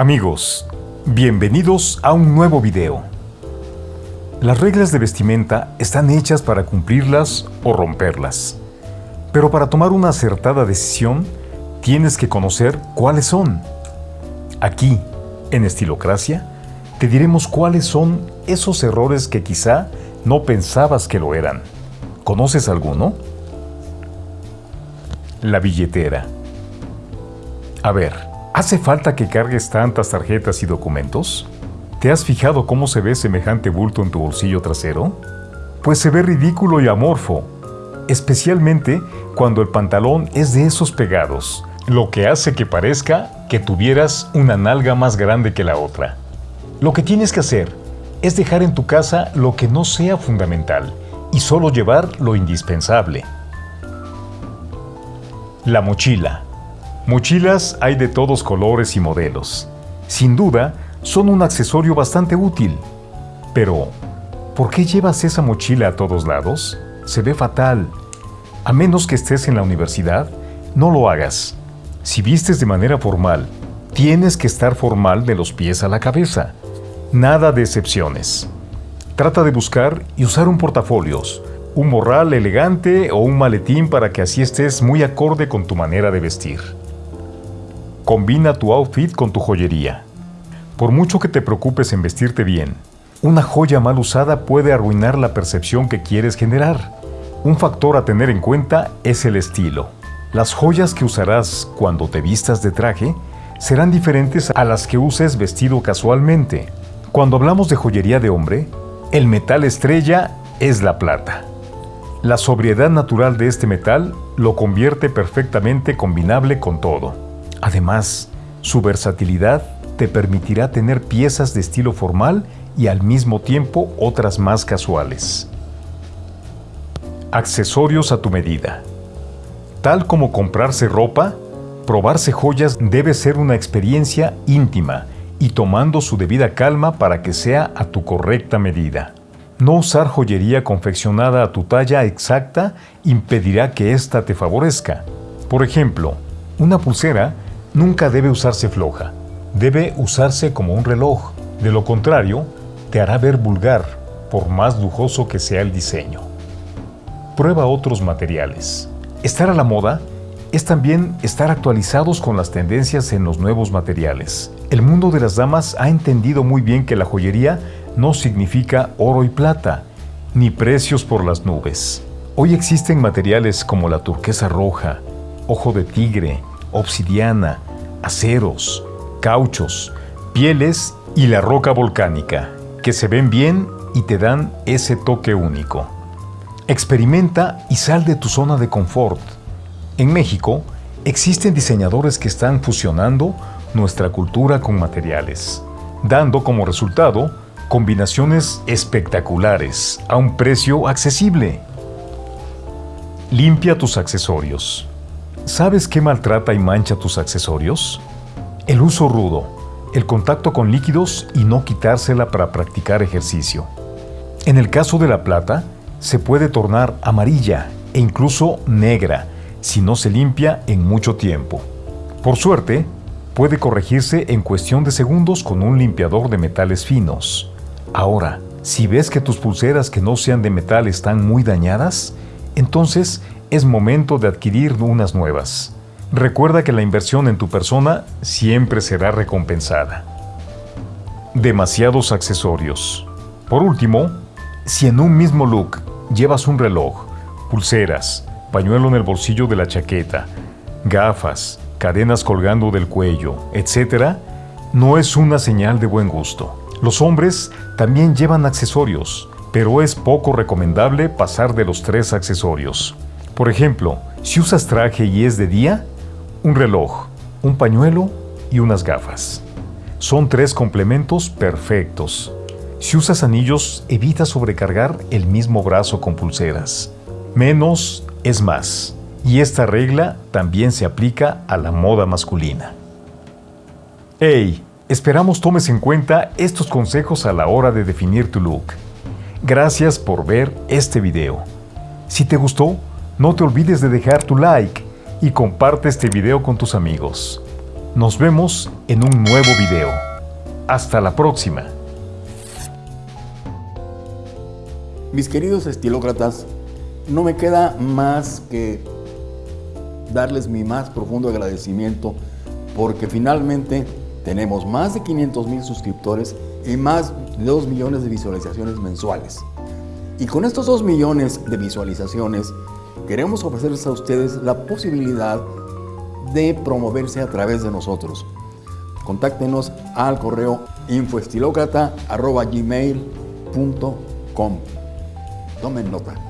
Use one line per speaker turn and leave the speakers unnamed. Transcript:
Amigos, bienvenidos a un nuevo video. Las reglas de vestimenta están hechas para cumplirlas o romperlas. Pero para tomar una acertada decisión, tienes que conocer cuáles son. Aquí, en Estilocracia, te diremos cuáles son esos errores que quizá no pensabas que lo eran. ¿Conoces alguno? La billetera. A ver, ¿hace falta que cargues tantas tarjetas y documentos? ¿Te has fijado cómo se ve semejante bulto en tu bolsillo trasero? Pues se ve ridículo y amorfo, especialmente cuando el pantalón es de esos pegados, lo que hace que parezca que tuvieras una nalga más grande que la otra. Lo que tienes que hacer es dejar en tu casa lo que no sea fundamental y solo llevar lo indispensable. La mochila. Mochilas hay de todos colores y modelos. Sin duda, son un accesorio bastante útil. Pero, ¿por qué llevas esa mochila a todos lados? Se ve fatal. A menos que estés en la universidad, no lo hagas. Si vistes de manera formal, tienes que estar formal de los pies a la cabeza. Nada de excepciones. Trata de buscar y usar un portafolios, un morral elegante o un maletín para que así estés muy acorde con tu manera de vestir. Combina tu outfit con tu joyería. Por mucho que te preocupes en vestirte bien, una joya mal usada puede arruinar la percepción que quieres generar. Un factor a tener en cuenta es el estilo. Las joyas que usarás cuando te vistas de traje serán diferentes a las que uses vestido casualmente. Cuando hablamos de joyería de hombre, el metal estrella es la plata. La sobriedad natural de este metal lo convierte perfectamente combinable con todo. Además, su versatilidad te permitirá tener piezas de estilo formal y al mismo tiempo otras más casuales. Accesorios a tu medida. Tal como comprarse ropa, probarse joyas debe ser una experiencia íntima y tomando su debida calma para que sea a tu correcta medida. No usar joyería confeccionada a tu talla exacta impedirá que ésta te favorezca. Por ejemplo, una pulsera nunca debe usarse floja, debe usarse como un reloj. De lo contrario, te hará ver vulgar, por más lujoso que sea el diseño. Prueba otros materiales. Estar a la moda es también estar actualizados con las tendencias en los nuevos materiales. El mundo de las damas ha entendido muy bien que la joyería no significa oro y plata, ni precios por las nubes. Hoy existen materiales como la turquesa roja, ojo de tigre, obsidiana, aceros, cauchos, pieles y la roca volcánica, que se ven bien y te dan ese toque único. Experimenta y sal de tu zona de confort en México, existen diseñadores que están fusionando nuestra cultura con materiales, dando como resultado combinaciones espectaculares a un precio accesible. Limpia tus accesorios. ¿Sabes qué maltrata y mancha tus accesorios? El uso rudo, el contacto con líquidos y no quitársela para practicar ejercicio. En el caso de la plata, se puede tornar amarilla e incluso negra si no se limpia en mucho tiempo. Por suerte, puede corregirse en cuestión de segundos con un limpiador de metales finos. Ahora, si ves que tus pulseras que no sean de metal están muy dañadas, entonces es momento de adquirir unas nuevas. Recuerda que la inversión en tu persona siempre será recompensada. Demasiados accesorios. Por último, si en un mismo look llevas un reloj, pulseras, pañuelo en el bolsillo de la chaqueta, gafas, cadenas colgando del cuello, etc., no es una señal de buen gusto. Los hombres también llevan accesorios, pero es poco recomendable pasar de los tres accesorios. Por ejemplo, si usas traje y es de día, un reloj, un pañuelo y unas gafas. Son tres complementos perfectos. Si usas anillos, evita sobrecargar el mismo brazo con pulseras. Menos es más, y esta regla también se aplica a la moda masculina. ¡Hey! Esperamos tomes en cuenta estos consejos a la hora de definir tu look. Gracias por ver este video. Si te gustó, no te olvides de dejar tu like y comparte este video con tus amigos. Nos vemos en un nuevo video. Hasta la próxima.
Mis queridos estilócratas, no me queda más que darles mi más profundo agradecimiento porque finalmente tenemos más de 500 mil suscriptores y más de 2 millones de visualizaciones mensuales. Y con estos 2 millones de visualizaciones queremos ofrecerles a ustedes la posibilidad de promoverse a través de nosotros. Contáctenos al correo infoestilocrata.gmail.com Tomen nota.